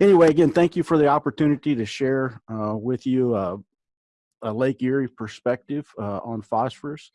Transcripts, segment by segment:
anyway, again, thank you for the opportunity to share uh, with you uh, a Lake Erie perspective uh, on phosphorus.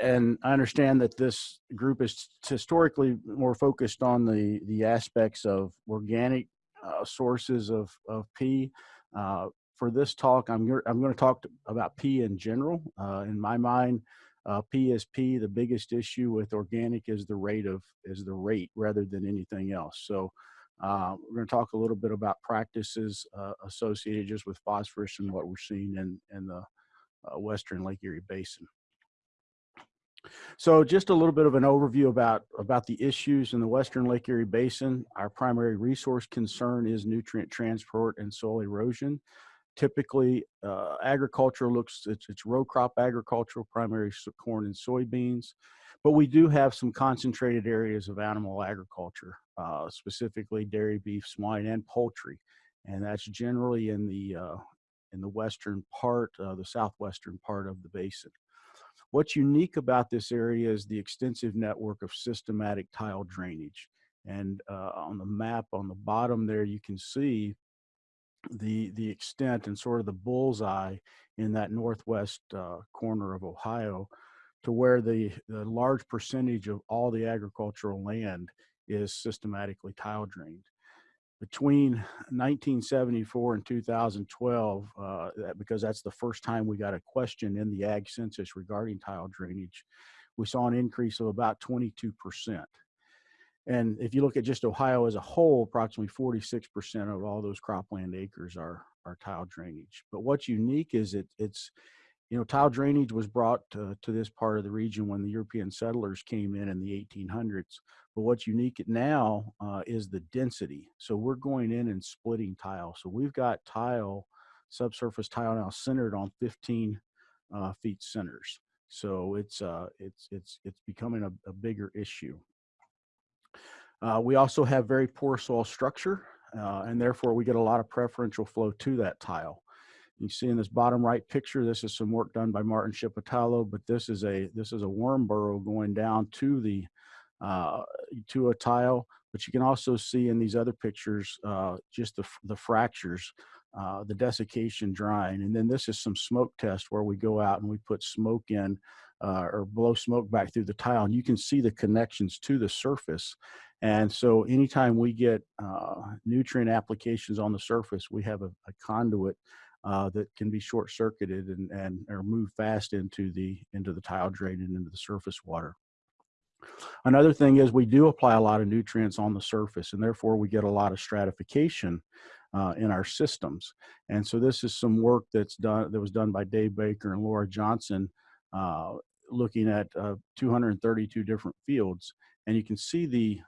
And I understand that this group is historically more focused on the, the aspects of organic uh, sources of, of P. Uh, for this talk, I'm, I'm going to talk about P in general. In my mind, uh, P. The biggest issue with organic is the rate of is the rate rather than anything else. So uh, we're going to talk a little bit about practices uh, associated just with phosphorus and what we're seeing in in the uh, Western Lake Erie Basin. So just a little bit of an overview about, about the issues in the Western Lake Erie Basin. Our primary resource concern is nutrient transport and soil erosion. Typically, uh, agriculture looks, it's, it's row crop agricultural, primary corn and soybeans, but we do have some concentrated areas of animal agriculture, uh, specifically dairy, beef, swine, and poultry. And that's generally in the, uh, in the western part, uh, the southwestern part of the basin. What's unique about this area is the extensive network of systematic tile drainage. And uh, on the map on the bottom there, you can see the, the extent and sort of the bullseye in that northwest uh, corner of Ohio to where the, the large percentage of all the agricultural land is systematically tile drained between 1974 and 2012, uh, because that's the first time we got a question in the ag census regarding tile drainage, we saw an increase of about 22%. And if you look at just Ohio as a whole, approximately 46% of all those cropland acres are, are tile drainage. But what's unique is it, it's you know, tile drainage was brought to, to, this part of the region when the European settlers came in in the 1800s. But what's unique now uh, is the density. So we're going in and splitting tile. So we've got tile, subsurface tile now centered on 15 uh, feet centers. So it's uh, it's it's it's becoming a, a bigger issue. Uh, we also have very poor soil structure, uh, and therefore we get a lot of preferential flow to that tile. You see in this bottom right picture, this is some work done by Martin Shipitalo, but this is a this is a worm burrow going down to the uh, to a tile. But you can also see in these other pictures uh, just the the fractures, uh, the desiccation drying, and then this is some smoke test where we go out and we put smoke in uh, or blow smoke back through the tile, and you can see the connections to the surface. And so anytime we get uh, nutrient applications on the surface, we have a, a conduit uh, that can be short circuited and, and or move fast into the into the tile drain and into the surface water. Another thing is we do apply a lot of nutrients on the surface and therefore we get a lot of stratification uh, in our systems. And so this is some work that's done that was done by Dave Baker and Laura Johnson uh, looking at uh, 232 different fields. And you can see the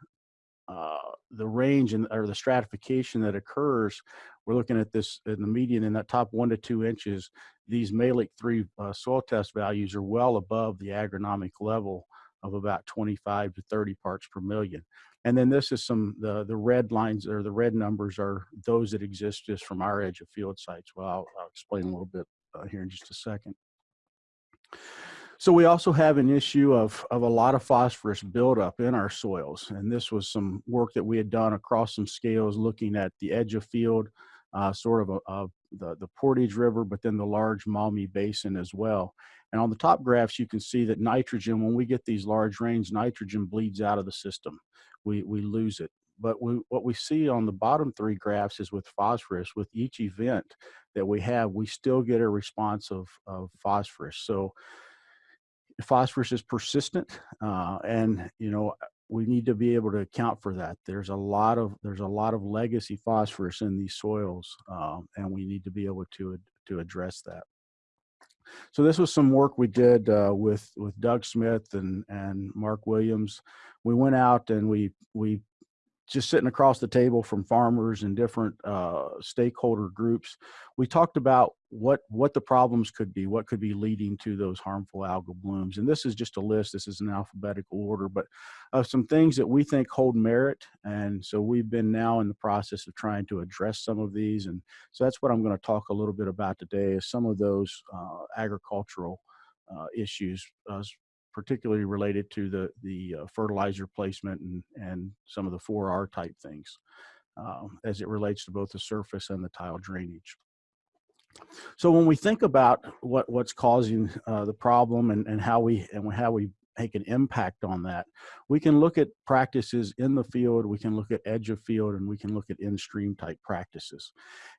uh, the range and or the stratification that occurs, we're looking at this in the median in that top one to two inches. These Mehlich three uh, soil test values are well above the agronomic level of about 25 to 30 parts per million. And then this is some the the red lines or the red numbers are those that exist just from our edge of field sites. Well, I'll, I'll explain a little bit uh, here in just a second. So we also have an issue of, of a lot of phosphorus buildup in our soils. And this was some work that we had done across some scales looking at the edge of field, uh, sort of a, a, the, the Portage River, but then the large Maumee Basin as well. And on the top graphs, you can see that nitrogen, when we get these large rains, nitrogen bleeds out of the system. We, we lose it. But we, what we see on the bottom three graphs is with phosphorus, with each event that we have, we still get a response of, of phosphorus. So phosphorus is persistent uh, and you know we need to be able to account for that there's a lot of there's a lot of legacy phosphorus in these soils um, and we need to be able to to address that so this was some work we did uh, with with Doug Smith and and Mark Williams. We went out and we we just sitting across the table from farmers and different uh, stakeholder groups, we talked about what what the problems could be, what could be leading to those harmful algal blooms. And this is just a list. This is an alphabetical order, but of some things that we think hold merit. And so we've been now in the process of trying to address some of these. And so that's what I'm going to talk a little bit about today. Is some of those uh, agricultural uh, issues, uh, particularly related to the the uh, fertilizer placement and and some of the 4R type things. um, as it relates to both the surface and the tile drainage. So when we think about what, what's causing uh, the problem and, and how we and how we make an impact on that, we can look at practices in the field, we can look at edge of field, and we can look at in-stream type practices.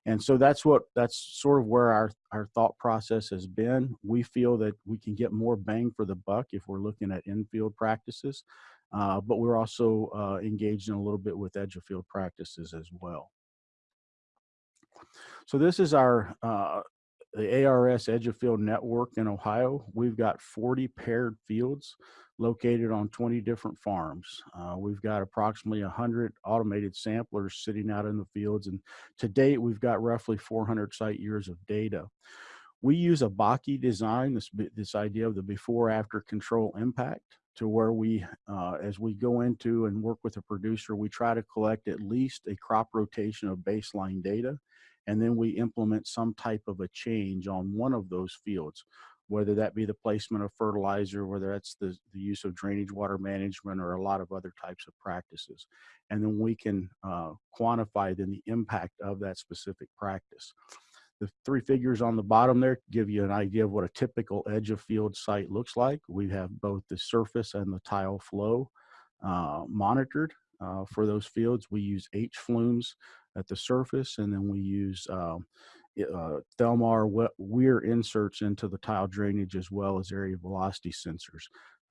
And so that's what that's sort of where our, our thought process has been. We feel that we can get more bang for the buck if we're looking at in-field practices, uh, but we're also uh, engaged in a little bit with edge of field practices as well. So this is our uh, the ARS Edge of Field network in Ohio. We've got 40 paired fields located on 20 different farms. Uh, we've got approximately 100 automated samplers sitting out in the fields, and to date, we've got roughly 400 site years of data. We use a BACI design, this, this idea of the before-after control impact, to where we, uh, as we go into and work with a producer, we try to collect at least a crop rotation of baseline data and then we implement some type of a change on one of those fields, whether that be the placement of fertilizer, whether that's the, the use of drainage water management or a lot of other types of practices. And then we can uh, quantify then the impact of that specific practice. The three figures on the bottom there give you an idea of what a typical edge of field site looks like. We have both the surface and the tile flow uh, monitored uh, for those fields. We use H flumes at the surface, and then we use um, uh, Thelmar weir inserts into the tile drainage as well as area velocity sensors.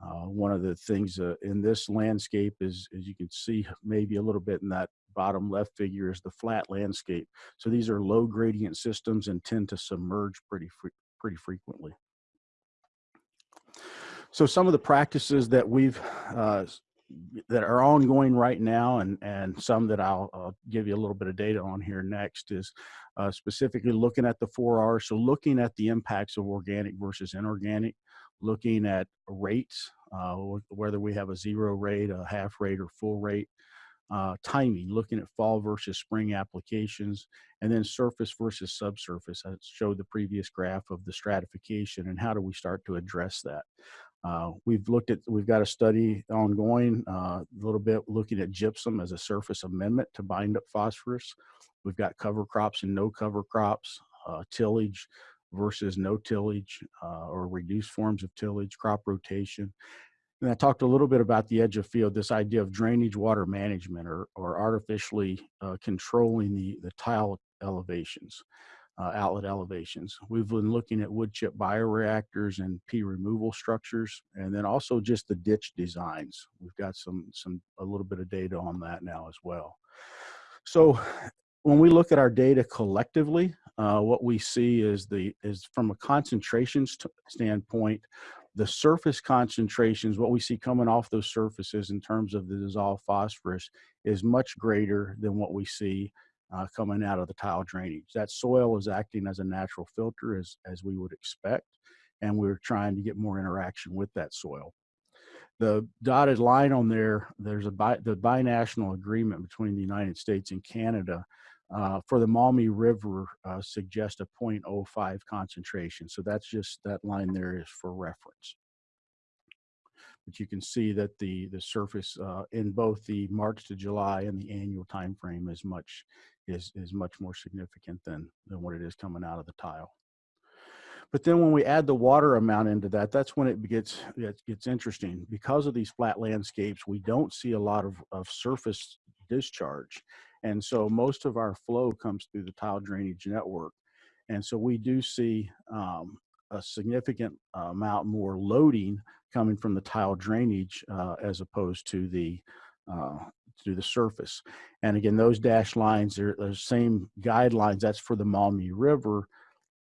Uh, one of the things uh, in this landscape is, as you can see maybe a little bit in that bottom left figure is the flat landscape. So these are low gradient systems and tend to submerge pretty, pretty frequently. So some of the practices that we've uh, that are ongoing right now and, and some that I'll, give you a little bit of data on here next is uh, specifically looking at the 4R. So looking at the impacts of organic versus inorganic, looking at rates, uh, whether we have a zero rate, a half rate, or full rate, uh, timing, looking at fall versus spring applications, and then surface versus subsurface. I showed the previous graph of the stratification and how do we start to address that. Uh, we've looked at, we've got a study ongoing, uh, a little bit looking at gypsum as a surface amendment to bind up phosphorus. We've got cover crops and no cover crops, uh, tillage versus no tillage uh, or reduced forms of tillage, crop rotation. And I talked a little bit about the edge of field, this idea of drainage water management or, or artificially uh, controlling the, the tile elevations uh, outlet elevations. We've been looking at wood chip bioreactors and P removal structures, and then also just the ditch designs. We've got some, some a little bit of data on that now as well. So when we look at our data collectively, uh, what we see is the is from a concentration st standpoint, the surface concentrations, what we see coming off those surfaces in terms of the dissolved phosphorus is much greater than what we see uh, coming out of the tile drainage. That soil is acting as a natural filter as, as we would expect, and we're trying to get more interaction with that soil. The dotted line on there, there's a bi the binational agreement between the United States and Canada uh, for the Maumee River uh, suggests a 0.05 concentration. So that's just, that line there is for reference. But you can see that the, the surface uh, in both the March to July and the annual time frame is much is, is much more significant than, than what it is coming out of the tile. But then when we add the water amount into that, that's when it gets, it gets interesting. Because of these flat landscapes, we don't see a lot of, of surface discharge. And so most of our flow comes through the tile drainage network. And so we do see um, a significant amount more loading coming from the tile drainage uh, as opposed to the uh, to the surface. And again, those dash lines are the same guidelines. That's for the Maumee River,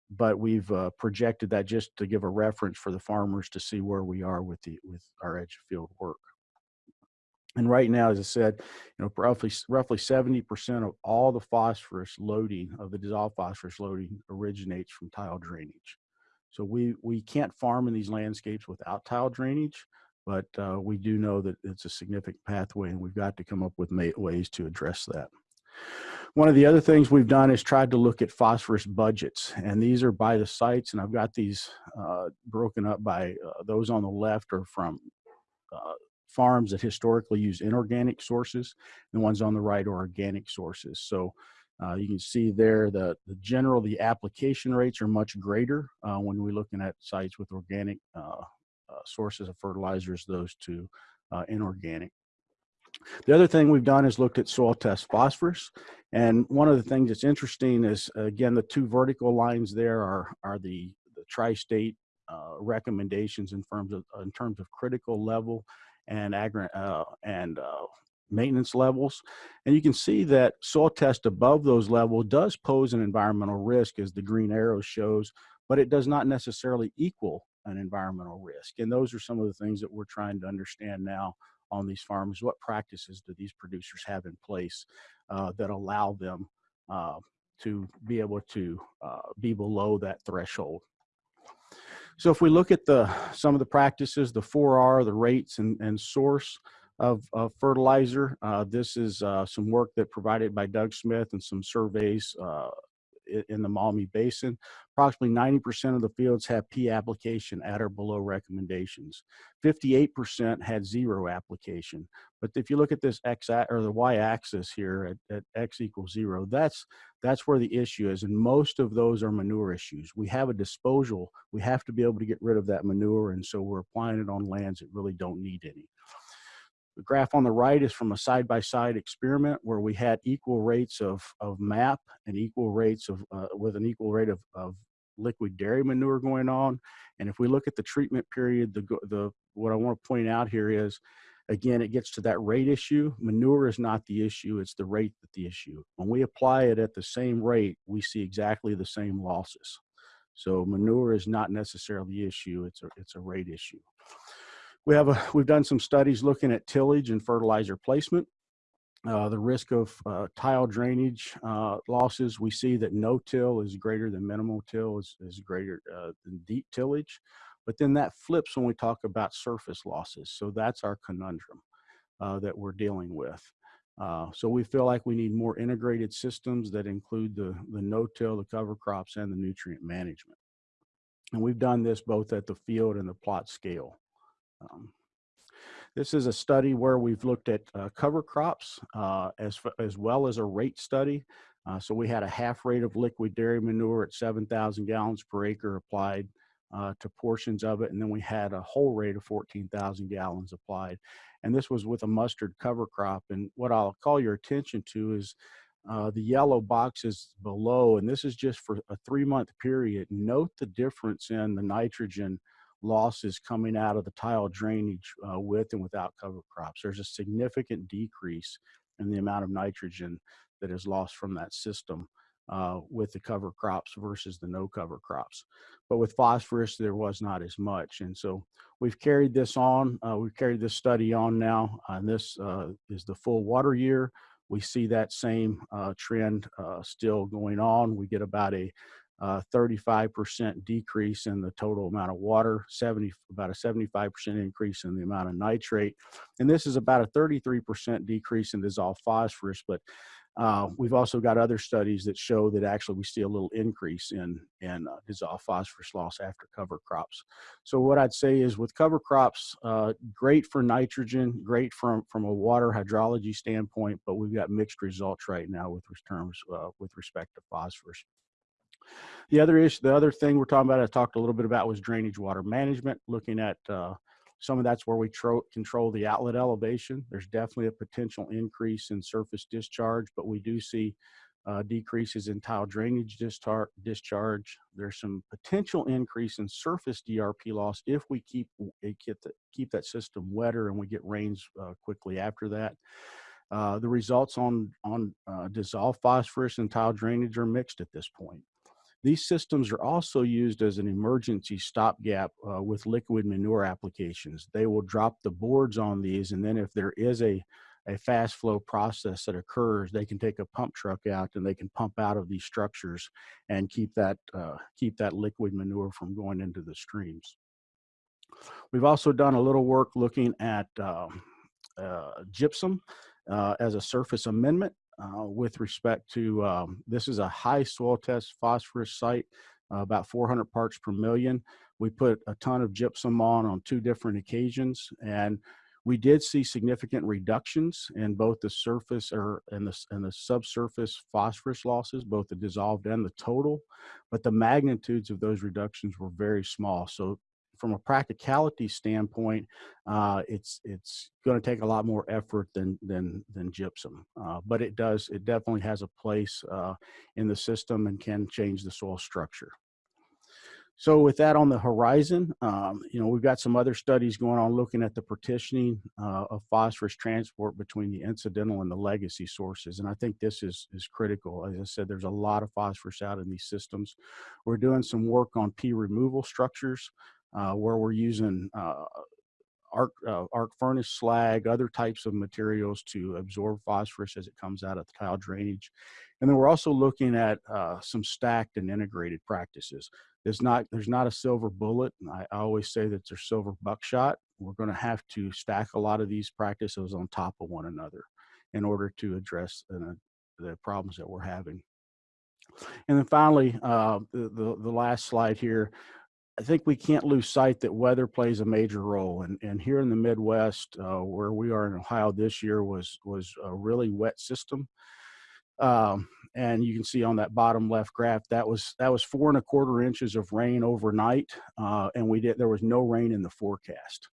but we've uh, projected that just to give a reference for the farmers to see where we are with the with our edge of field work. And right now, as I said, you know, roughly roughly 70% of all the phosphorus loading of the dissolved phosphorus loading originates from tile drainage. So we we can't farm in these landscapes without tile drainage but uh, we do know that it's a significant pathway and we've got to come up with ways to address that. One of the other things we've done is tried to look at phosphorus budgets and these are by the sites and I've got these uh, broken up by uh, those on the left are from uh, farms that historically use inorganic sources. The ones on the right are organic sources. So uh, you can see there the, the general, the application rates are much greater uh, when we're looking at sites with organic uh, uh sources of fertilizers, those two uh, inorganic. The other thing we've done is looked at soil test phosphorus. And one of the things that's interesting is, again, the two vertical lines there are, are the, the tri-state uh, recommendations in terms of, in terms of critical level and, agri and maintenance levels. And you can see that soil test above those levels does pose an environmental risk as the green arrow shows, but it does not necessarily equal an environmental risk. And those are some of the things that we're trying to understand now on these farms. What practices do these producers have in place uh, that allow them uh, to be able to uh, be below that threshold? So if we look at the some of the practices, the 4R, the rates and, and source, of, of fertilizer. Uh, this is uh, some work that provided by Doug Smith and some surveys uh, in the Maumee Basin. Approximately 90% of the fields have P application at or below recommendations. 58% had zero application. But if you look at this X or the Y axis here at, at X equals zero, that's, that's where the issue is. And most of those are manure issues. We have a disposal. We have to be able to get rid of that manure. And so we're applying it on lands that really don't need any. The graph on the right is from a side-by-side -side experiment where we had equal rates of, of MAP and equal rates of, uh, with an equal rate of, of liquid dairy manure going on. And if we look at the treatment period, the, the what I want to point out here is, again, it gets to that rate issue. Manure is not the issue, it's the rate that the issue. When we apply it at the same rate, we see exactly the same losses. So manure is not necessarily the issue, it's a, it's a rate issue. We have a, we've done some studies looking at tillage and fertilizer placement. Uh, the risk of uh, tile drainage uh, losses, we see that no till is greater than minimal till is, is greater uh, than deep tillage. But then that flips when we talk about surface losses. So that's our conundrum uh, that we're dealing with. Uh, so we feel like we need more integrated systems that include the, the no-till, the cover crops, and the nutrient management. And we've done this both at the field and the plot scale. Um, this is a study where we've looked at uh, cover crops uh, as, as well as a rate study. Uh, so we had a half rate of liquid dairy manure at 7,000 gallons per acre applied uh, to portions of it. And then we had a whole rate of 14,000 gallons applied. And this was with a mustard cover crop. And what I'll call your attention to is uh, the yellow boxes below, and this is just for a three month period. Note the difference in the nitrogen losses coming out of the tile drainage uh, with and without cover crops. There's a significant decrease in the amount of nitrogen that is lost from that system uh, with the cover crops versus the no cover crops. But with phosphorus, there was not as much. And so we've carried this on, uh, we've carried this study on now, and this uh, is the full water year. We see that same uh, trend uh, still going on. We get about a 35% uh, decrease in the total amount of water, 70, about a 75% increase in the amount of nitrate. And this is about a 33% decrease in dissolved phosphorus, but uh, we've also got other studies that show that actually we see a little increase in, in uh, dissolved phosphorus loss after cover crops. So what I'd say is with cover crops, uh, great for nitrogen, great from, from a water hydrology standpoint, but we've got mixed results right now with terms uh, with respect to phosphorus. The other issue, the other thing we're talking about, I talked a little bit about was drainage water management, looking at uh, some of that's where we control the outlet elevation. There's definitely a potential increase in surface discharge, but we do see uh, decreases in tile drainage discharge. There's some potential increase in surface DRP loss if we keep keep, the, keep that system wetter and we get rains uh, quickly after that. Uh, the results on on uh, dissolved phosphorus and tile drainage are mixed at this point. These systems are also used as an emergency stopgap uh, with liquid manure applications. They will drop the boards on these, and then if there is a, a fast flow process that occurs, they can take a pump truck out and they can pump out of these structures and keep that, uh, keep that liquid manure from going into the streams. We've also done a little work looking at um, uh, gypsum uh, as a surface amendment uh, with respect to um, this is a high soil test phosphorus site, uh, about 400 parts per million. We put a ton of gypsum on on two different occasions, and We did see significant reductions in both the surface or and the, and the subsurface phosphorus losses, both the dissolved and the total, but the magnitudes of those reductions were very small. So from a practicality standpoint, uh, it's it's going to take a lot more effort than than than gypsum, uh, but it does it definitely has a place uh, in the system and can change the soil structure. So with that on the horizon, um, you know, we've got some other studies going on looking at the partitioning uh, of phosphorus transport between the incidental and the legacy sources. And I think this is, is critical. As I said, there's a lot of phosphorus out in these systems. We're doing some work on P removal structures uh, where we're using uh, arc, uh, arc furnace slag, other types of materials to absorb phosphorus as it comes out of the tile drainage. And then we're also looking at uh, some stacked and integrated practices. There's not, there's not a silver bullet. I, I always say that there's silver buckshot. We're gonna have to stack a lot of these practices on top of one another in order to address uh, the problems that we're having. And then finally, uh, the, the, the last slide here, I think we can't lose sight that weather plays a major role. And, and here in the Midwest, uh, where we are in Ohio this year was, was a really wet system. Um, and you can see on that bottom left graph, that was, that was four and a quarter inches of rain overnight. Uh, and we did, there was no rain in the forecast.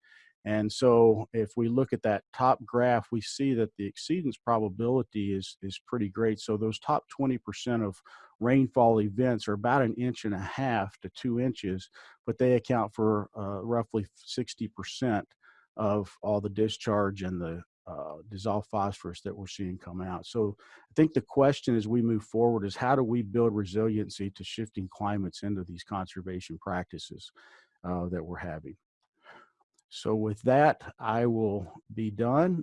And so if we look at that top graph, we see that the exceedance probability is, is pretty great. So those top 20% of rainfall events are about an inch and a half to two inches, but they account for uh, roughly 60% of all the discharge and the uh, dissolved phosphorus that we're seeing come out. So I think the question as we move forward is how do we build resiliency to shifting climates into these conservation practices uh, that we're having. So with that, I will be done